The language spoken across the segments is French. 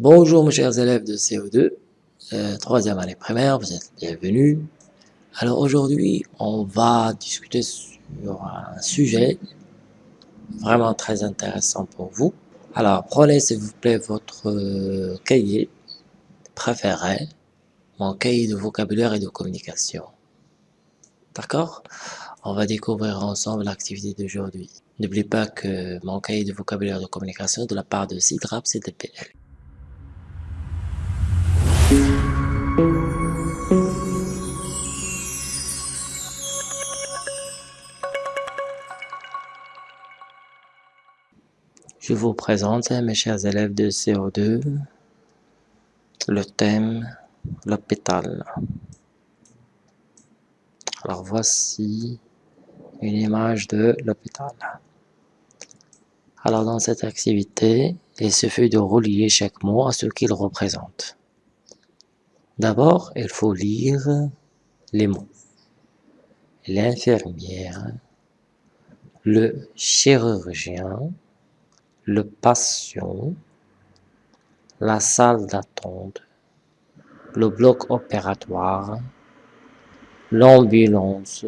Bonjour mes chers élèves de CO2, euh, troisième année primaire, vous êtes bienvenus. Alors aujourd'hui, on va discuter sur un sujet vraiment très intéressant pour vous. Alors prenez s'il vous plaît votre euh, cahier préféré, mon cahier de vocabulaire et de communication. D'accord? On va découvrir ensemble l'activité d'aujourd'hui. N'oubliez pas que mon cahier de vocabulaire de communication de la part de CIDRAP CDPL. Je vous présente, mes chers élèves de CO2, le thème l'hôpital. Alors voici une image de l'hôpital. Alors dans cette activité, il suffit de relier chaque mot à ce qu'il représente. D'abord, il faut lire les mots. L'infirmière, le chirurgien, le patient, la salle d'attente, le bloc opératoire, l'ambulance,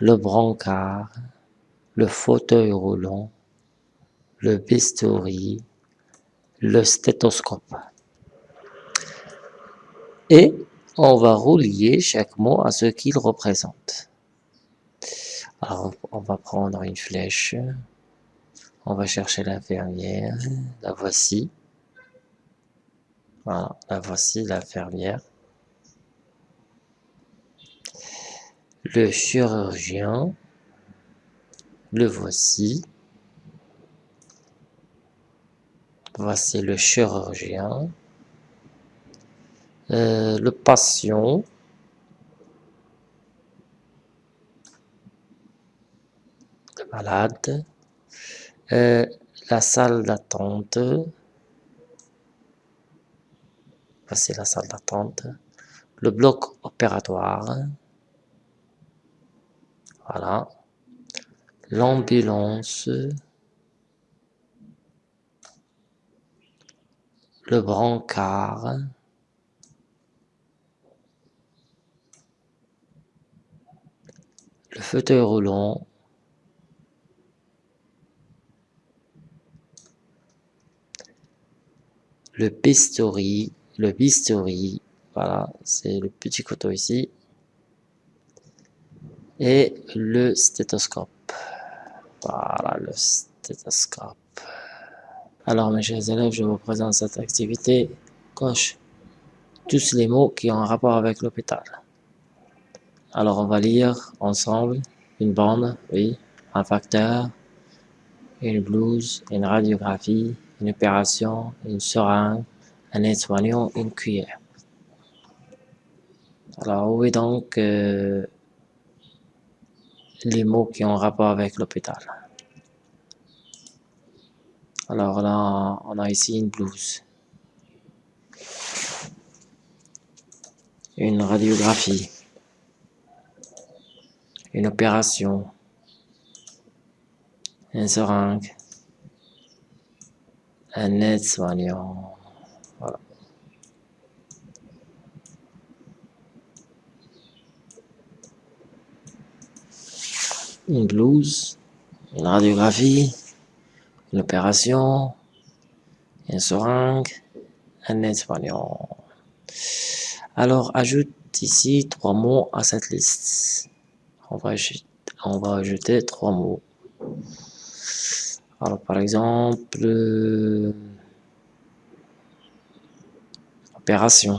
le brancard, le fauteuil roulant, le bistouri, le stéthoscope. Et on va relier chaque mot à ce qu'il représente. Alors, on va prendre une flèche. On va chercher l'infirmière. La voici. Voilà, la voici, l'infirmière. Le chirurgien. Le voici. Voici le chirurgien. Euh, le patient, le malade, euh, la salle d'attente, voici la salle d'attente, le bloc opératoire, voilà, l'ambulance, le brancard, le fauteuil roulant, le bistouri, le bistouri, voilà, c'est le petit couteau ici, et le stéthoscope. Voilà, le stéthoscope. Alors, mes chers élèves, je vous présente cette activité. Coche tous les mots qui ont un rapport avec l'hôpital. Alors, on va lire ensemble une bande, oui, un facteur, une blouse, une radiographie, une opération, une seringue, un aide-soignant, une cuillère. Alors, où est donc euh, les mots qui ont rapport avec l'hôpital? Alors là, on a ici une blouse, une radiographie, une opération, un seringue, un aide-soignant. Voilà. Une blouse, une radiographie, une opération, un seringue, un aide-soignant. Alors, ajoute ici trois mots à cette liste on va ajouter trois mots. Alors, par exemple, euh, opération.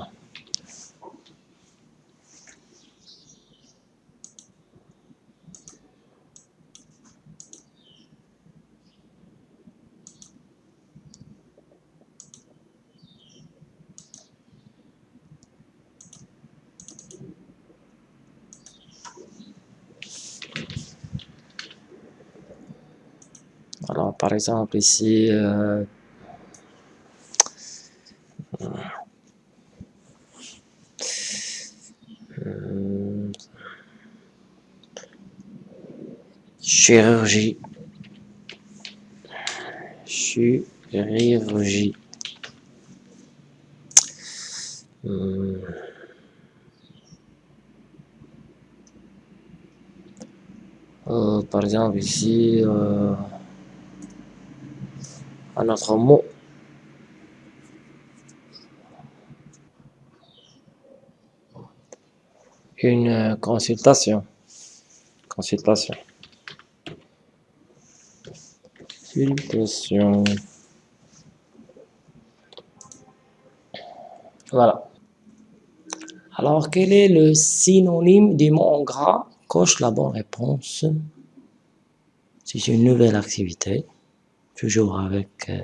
Alors, par exemple, ici, euh, euh, chirurgie, chirurgie. Euh, par exemple ici, un autre mot. Une consultation. Consultation. Consultation. Voilà. Alors, quel est le synonyme du mot en gras? Coche la bonne réponse. C'est une nouvelle activité, toujours avec euh,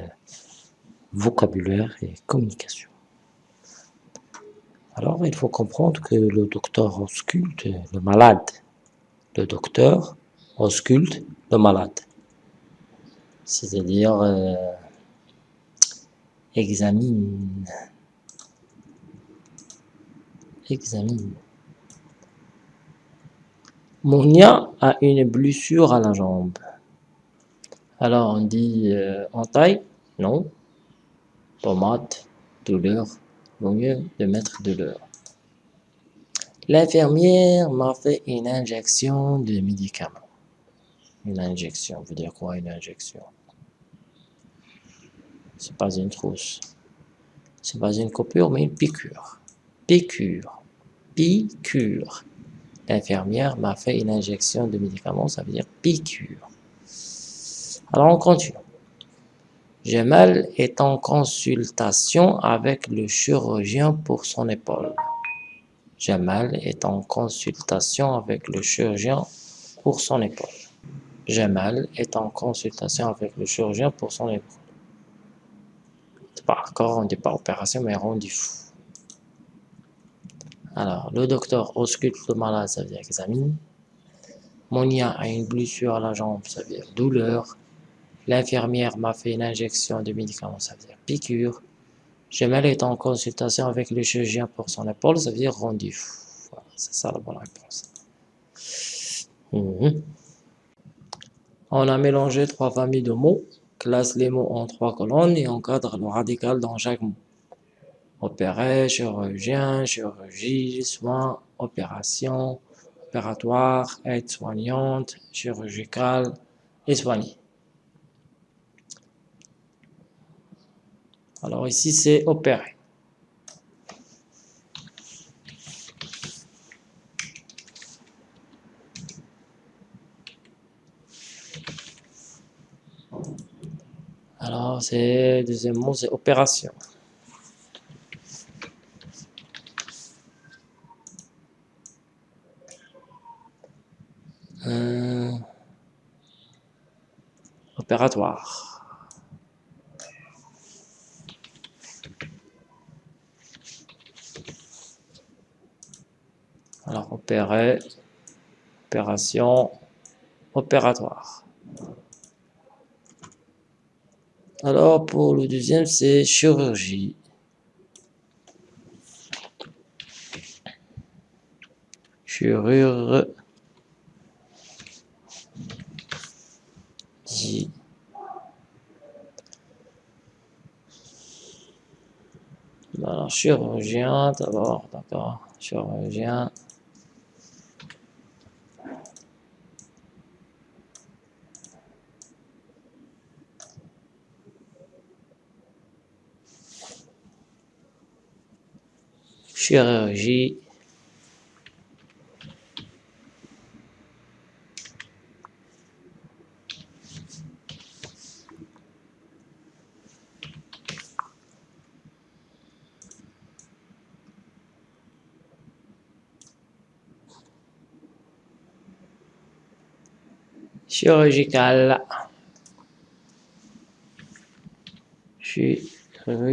vocabulaire et communication. Alors, il faut comprendre que le docteur ausculte le malade. Le docteur ausculte le malade. C'est-à-dire, euh, examine examine. Monia a une blessure à la jambe. Alors on dit euh, en taille Non. Pommade, douleur. Vaut mieux de mettre douleur. L'infirmière m'a fait une injection de médicaments. Une injection, veut dire quoi une injection? C'est pas une trousse. C'est pas une coupure, mais une piqûre. Piqûre piqûre. L'infirmière m'a fait une injection de médicaments, ça veut dire piqûre. Alors on continue. Jamal est en consultation avec le chirurgien pour son épaule. Jamal est en consultation avec le chirurgien pour son épaule. Jamal est en consultation avec le chirurgien pour son épaule. Pas encore, on dit pas opération, mais rendez-vous. Alors, le docteur ausculte le malade, ça veut dire examine. Monia a une blessure à la jambe, ça veut dire douleur. L'infirmière m'a fait une injection de médicaments, ça veut dire piqûre. Gemel est en consultation avec le chirurgien pour son épaule, ça veut dire rendez-vous. Voilà, c'est ça la bonne réponse. Mhm. On a mélangé trois familles de mots, classe les mots en trois colonnes et encadre le radical dans chaque mot opérer, chirurgien, chirurgie, soins, opération, opératoire, aide-soignante, chirurgicale et soigner. Alors ici, c'est opérer. Alors, c'est deuxième mot, c'est opération. opératoire. Alors, opération, opératoire. Alors, pour le deuxième, c'est chirurgie. Chirurgie. Chirurgien d'abord, d'accord, chirurgien. Chirurgie. chirurgical chirurgical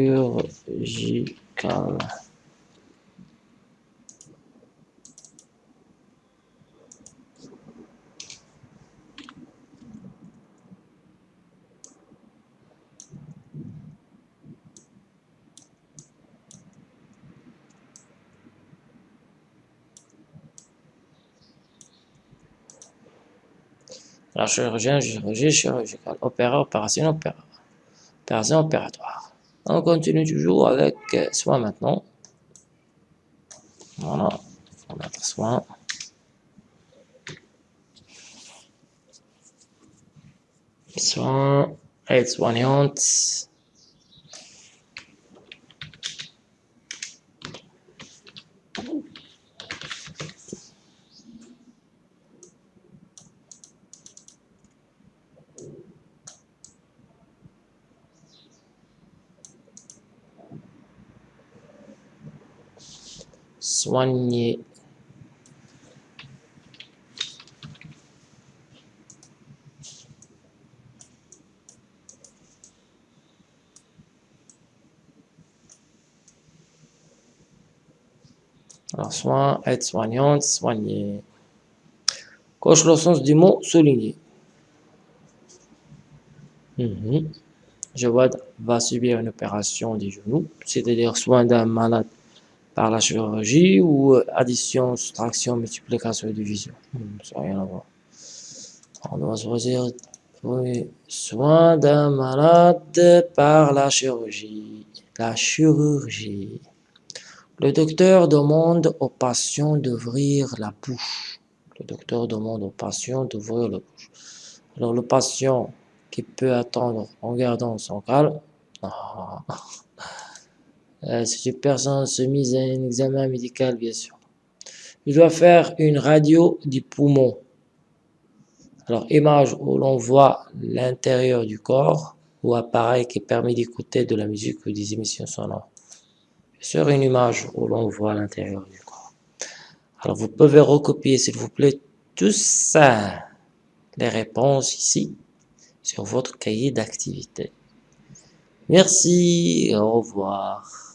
Alors, chirurgien, chirurgie, chirurgical. Opéra, opération, opéra. Opération opératoire. On continue toujours avec euh, soit maintenant. Voilà, on va mettre soin. Soin, aide soignante. Soigner. Alors, soin, être soignante, soigner. Coche le sens du mot souligner. Mhm. Je vois, va subir une opération du genou, c'est-à-dire soin d'un malade par la chirurgie ou euh, addition, soustraction, multiplication et division. Hmm, ça n'a rien à voir. On doit choisir soin d'un malade par la chirurgie. La chirurgie. Le docteur demande au patient d'ouvrir la bouche. Le docteur demande au patient d'ouvrir la bouche. Alors le patient qui peut attendre en gardant son calme. Ah, euh, si une personne se mise à un examen médical, bien sûr. Il doit faire une radio du poumon. Alors, image où l'on voit l'intérieur du corps ou appareil qui permet d'écouter de la musique ou des émissions sonores. Sûr, une image où l'on voit l'intérieur du corps. Alors, vous pouvez recopier, s'il vous plaît, tout ça, les réponses ici, sur votre cahier d'activité. Merci, au revoir.